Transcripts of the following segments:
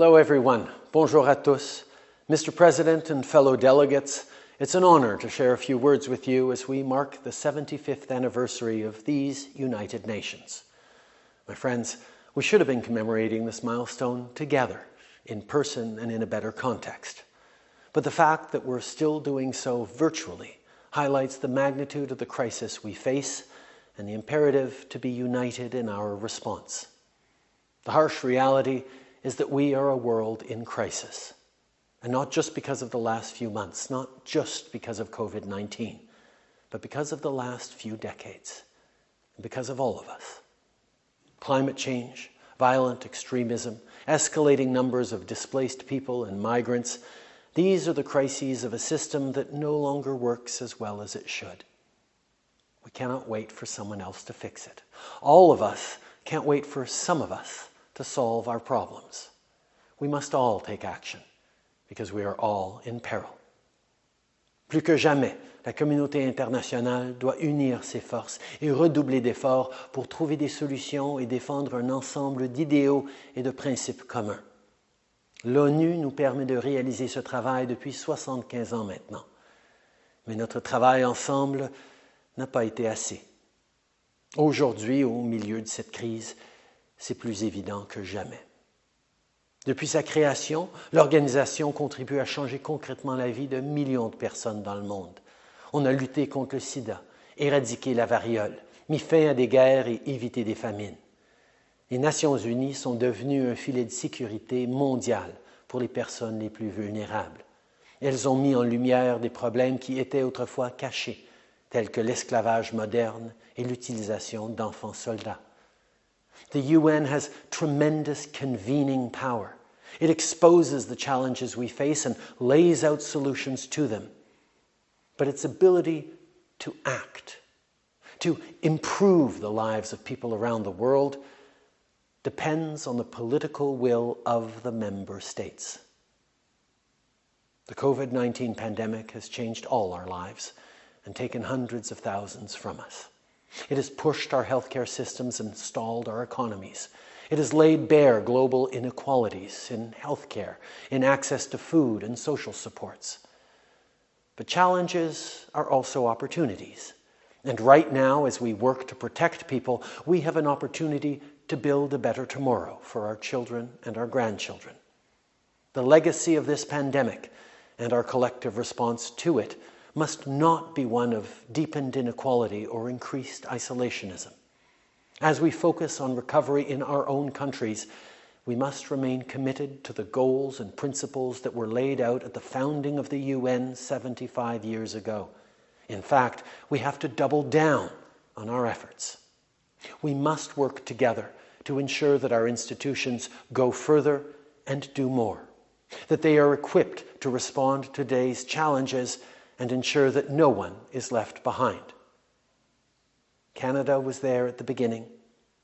Hello, everyone. Bonjour à tous. Mr. President and fellow delegates, it's an honor to share a few words with you as we mark the 75th anniversary of these United Nations. My friends, we should have been commemorating this milestone together, in person and in a better context. But the fact that we're still doing so virtually highlights the magnitude of the crisis we face and the imperative to be united in our response. The harsh reality is that we are a world in crisis. And not just because of the last few months, not just because of COVID 19, but because of the last few decades, and because of all of us. Climate change, violent extremism, escalating numbers of displaced people and migrants, these are the crises of a system that no longer works as well as it should. We cannot wait for someone else to fix it. All of us can't wait for some of us to solve our problems. We must all take action because we are all in peril. Plus que jamais, la communauté internationale doit unir ses forces et redoubler d'efforts pour trouver des solutions et défendre un ensemble d'idéaux et de principes communs. L'ONU nous permet de réaliser ce travail depuis 75 ans maintenant. Mais notre travail ensemble n'a pas été assez. Aujourd'hui, au milieu de cette crise, c'est plus évident que jamais. Depuis sa création, l'organisation contribue à changer concrètement la vie de millions de personnes dans le monde. On a lutté contre le sida, éradiqué la variole, mis fin à des guerres et évité des famines. Les Nations unies sont devenues un filet de sécurité mondial pour les personnes les plus vulnérables. Elles ont mis en lumière des problèmes qui étaient autrefois cachés, tels que l'esclavage moderne et l'utilisation d'enfants soldats. The UN has tremendous convening power. It exposes the challenges we face and lays out solutions to them. But its ability to act, to improve the lives of people around the world, depends on the political will of the member states. The COVID 19 pandemic has changed all our lives and taken hundreds of thousands from us. It has pushed our healthcare systems and stalled our economies. It has laid bare global inequalities in healthcare, in access to food and social supports. But challenges are also opportunities. And right now, as we work to protect people, we have an opportunity to build a better tomorrow for our children and our grandchildren. The legacy of this pandemic and our collective response to it must not be one of deepened inequality or increased isolationism. As we focus on recovery in our own countries, we must remain committed to the goals and principles that were laid out at the founding of the UN 75 years ago. In fact, we have to double down on our efforts. We must work together to ensure that our institutions go further and do more, that they are equipped to respond to today's challenges and ensure that no one is left behind. Canada was there at the beginning,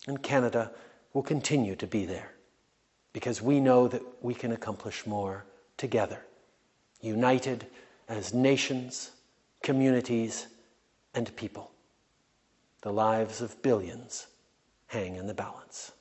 and Canada will continue to be there because we know that we can accomplish more together, united as nations, communities, and people. The lives of billions hang in the balance.